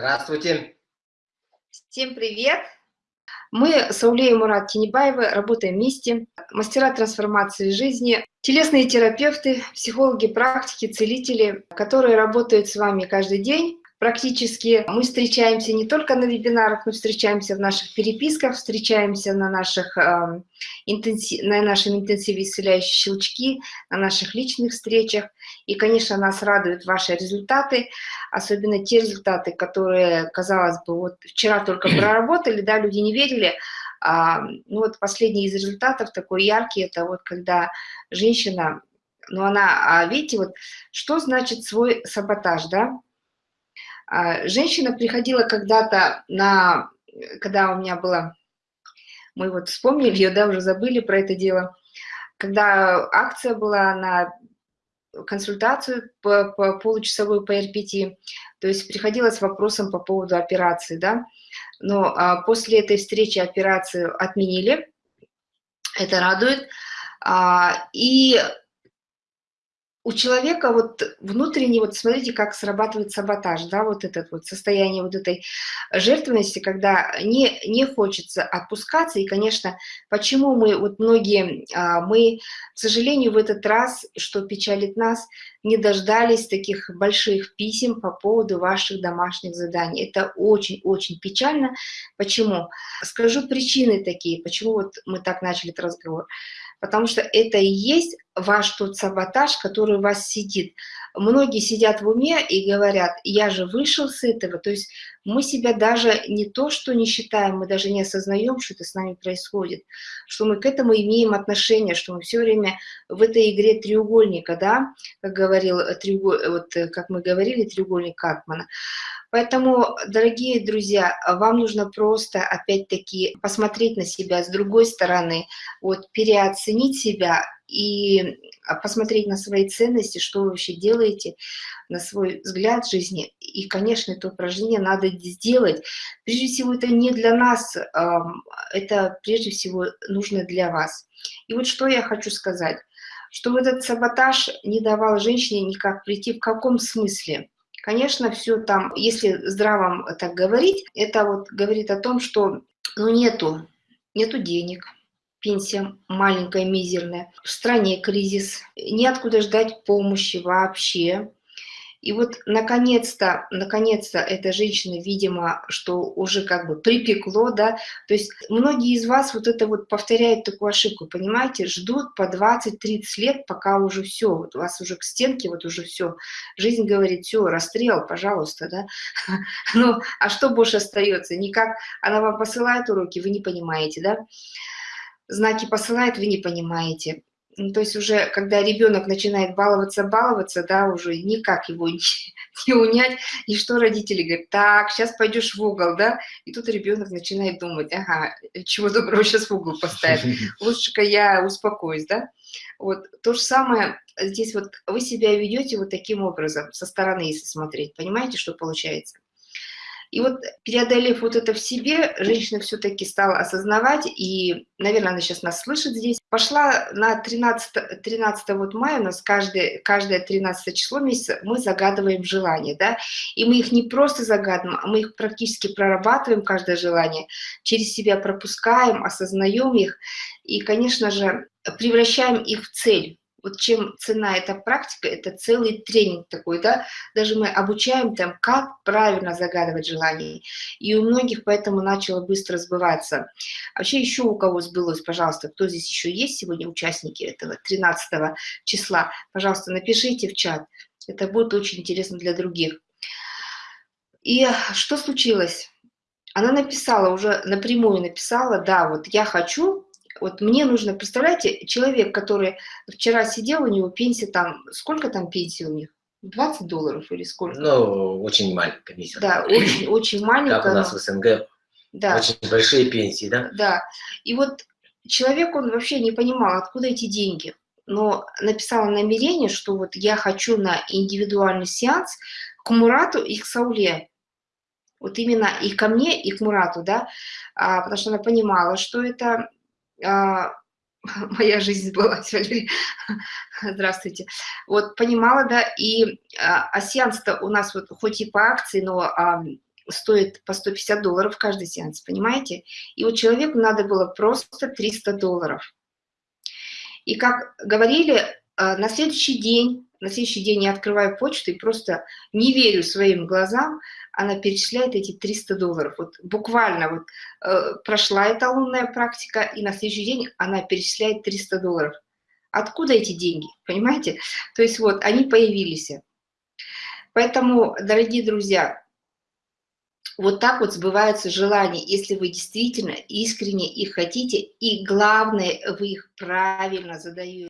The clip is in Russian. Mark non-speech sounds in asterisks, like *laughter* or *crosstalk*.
Здравствуйте. Всем привет. Мы с Аулей и Мурат Тинебаевы работаем вместе, мастера трансформации жизни, телесные терапевты, психологи, практики, целители, которые работают с вами каждый день Практически. Мы встречаемся не только на вебинарах, мы встречаемся в наших переписках, встречаемся на, наших, э, интенсив, на нашем интенсиве исцеляющие щелчки, на наших личных встречах. И, конечно, нас радуют ваши результаты, особенно те результаты, которые, казалось бы, вот вчера только *clears throat* проработали, да, люди не верили, а, ну вот последний из результатов такой яркий, это вот когда женщина, ну она, а видите, вот что значит свой саботаж, да, женщина приходила когда-то на, когда у меня была, мы вот вспомнили ее, да, уже забыли про это дело, когда акция была на консультацию по, по получасовую по РПТ, то есть приходила с вопросом по поводу операции, да, но а, после этой встречи операцию отменили, это радует, а, и у человека вот внутренне, вот смотрите, как срабатывает саботаж, да, вот этот вот состояние вот этой жертвенности, когда не, не хочется отпускаться, и, конечно, почему мы, вот многие, а, мы, к сожалению, в этот раз, что печалит нас, не дождались таких больших писем по поводу ваших домашних заданий. Это очень-очень печально. Почему? Скажу причины такие, почему вот мы так начали этот разговор потому что это и есть ваш тот саботаж, который у вас сидит. Многие сидят в уме и говорят, я же вышел с этого, то есть мы себя даже не то, что не считаем, мы даже не осознаем, что это с нами происходит, что мы к этому имеем отношение, что мы все время в этой игре треугольника, да, как говорил, треуголь, вот как мы говорили, треугольник Катмана, Поэтому, дорогие друзья, вам нужно просто, опять-таки, посмотреть на себя с другой стороны, вот, переоценить себя и посмотреть на свои ценности, что вы вообще делаете, на свой взгляд жизни. И, конечно, это упражнение надо сделать. Прежде всего, это не для нас, это прежде всего нужно для вас. И вот что я хочу сказать, что этот саботаж не давал женщине никак прийти, в каком смысле? Конечно, все там, если здраво так говорить, это вот говорит о том, что ну нету, нету денег, пенсия маленькая, мизерная, в стране кризис, неоткуда ждать помощи вообще, и вот наконец-то, наконец-то эта женщина, видимо, что уже как бы припекло, да, то есть многие из вас вот это вот повторяют такую ошибку, понимаете, ждут по 20-30 лет, пока уже все, вот у вас уже к стенке, вот уже все, жизнь говорит, все, расстрел, пожалуйста, да, *laughs* ну, а что больше остается, никак, она вам посылает уроки, вы не понимаете, да, знаки посылает, вы не понимаете, ну, то есть уже, когда ребенок начинает баловаться, баловаться, да, уже никак его *laughs* не, не унять, и что родители говорят, так, сейчас пойдешь в угол, да, и тут ребенок начинает думать, ага, чего доброго сейчас в угол поставить, *laughs* лучше-ка я успокоюсь, да. Вот то же самое здесь вот вы себя ведете вот таким образом, со стороны, если смотреть, понимаете, что получается? И вот преодолев вот это в себе, женщина все-таки стала осознавать, и, наверное, она сейчас нас слышит здесь, пошла на 13, 13 вот мая, у нас каждое, каждое 13 число месяца мы загадываем желания, да, и мы их не просто загадываем, а мы их практически прорабатываем, каждое желание, через себя пропускаем, осознаем их, и, конечно же, превращаем их в цель вот чем цена эта практика, это целый тренинг такой, да, даже мы обучаем там, как правильно загадывать желания, и у многих поэтому начало быстро сбываться. Вообще еще у кого сбылось, пожалуйста, кто здесь еще есть сегодня участники этого 13 числа, пожалуйста, напишите в чат, это будет очень интересно для других. И что случилось? Она написала, уже напрямую написала, да, вот я хочу вот мне нужно, представляете, человек, который вчера сидел, у него пенсия там, сколько там пенсии у них? 20 долларов или сколько? Ну, очень маленькая пенсия. Да, очень, очень маленькая. Как у нас в СНГ. Да. Очень большие пенсии, да? Да. И вот человек, он вообще не понимал, откуда эти деньги. Но написала намерение, что вот я хочу на индивидуальный сеанс к Мурату и к Сауле. Вот именно и ко мне, и к Мурату, да, а, потому что она понимала, что это *laughs* моя жизнь сбылась, *laughs* Валерий, здравствуйте, вот понимала, да, и а, а сеанс-то у нас вот хоть и по акции, но а, стоит по 150 долларов каждый сеанс, понимаете? И вот человеку надо было просто 300 долларов. И как говорили, э, на следующий день, на следующий день я открываю почту и просто не верю своим глазам, она перечисляет эти 300 долларов. Вот буквально вот э, прошла эта лунная практика, и на следующий день она перечисляет 300 долларов. Откуда эти деньги, понимаете? То есть вот они появились. Поэтому, дорогие друзья, вот так вот сбываются желания, если вы действительно искренне их хотите, и главное, вы их правильно задаете.